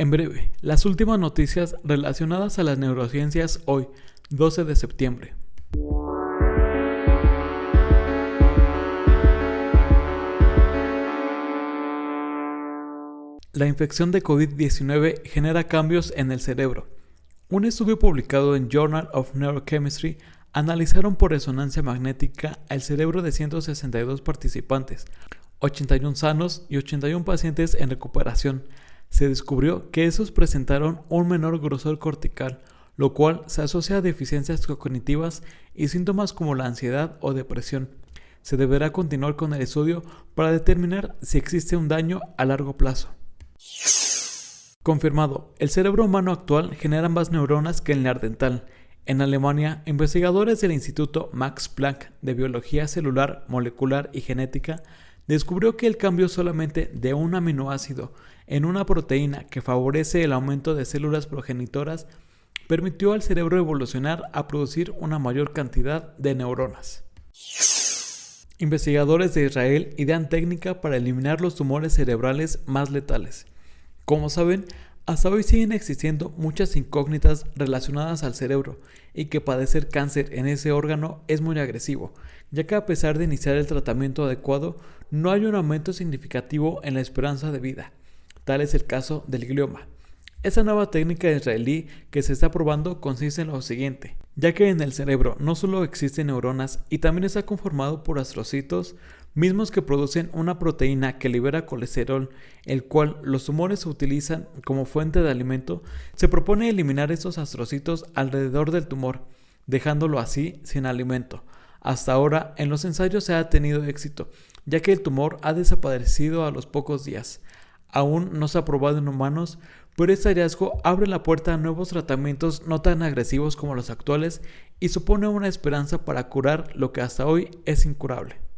En breve, las últimas noticias relacionadas a las neurociencias hoy, 12 de septiembre. La infección de COVID-19 genera cambios en el cerebro. Un estudio publicado en Journal of Neurochemistry analizaron por resonancia magnética el cerebro de 162 participantes, 81 sanos y 81 pacientes en recuperación, se descubrió que esos presentaron un menor grosor cortical, lo cual se asocia a deficiencias cognitivas y síntomas como la ansiedad o depresión. Se deberá continuar con el estudio para determinar si existe un daño a largo plazo. Confirmado, el cerebro humano actual genera más neuronas que el neandertal. En Alemania, investigadores del Instituto Max Planck de Biología Celular, Molecular y Genética descubrió que el cambio solamente de un aminoácido en una proteína que favorece el aumento de células progenitoras permitió al cerebro evolucionar a producir una mayor cantidad de neuronas. Investigadores de Israel idean técnica para eliminar los tumores cerebrales más letales. Como saben, hasta hoy siguen existiendo muchas incógnitas relacionadas al cerebro y que padecer cáncer en ese órgano es muy agresivo, ya que a pesar de iniciar el tratamiento adecuado, no hay un aumento significativo en la esperanza de vida. Tal es el caso del glioma. Esa nueva técnica israelí que se está probando consiste en lo siguiente, ya que en el cerebro no solo existen neuronas y también está conformado por astrocitos, mismos que producen una proteína que libera colesterol, el cual los tumores utilizan como fuente de alimento, se propone eliminar estos astrocitos alrededor del tumor, dejándolo así sin alimento. Hasta ahora en los ensayos se ha tenido éxito, ya que el tumor ha desaparecido a los pocos días. Aún no se ha probado en humanos, pero este hallazgo abre la puerta a nuevos tratamientos no tan agresivos como los actuales y supone una esperanza para curar lo que hasta hoy es incurable.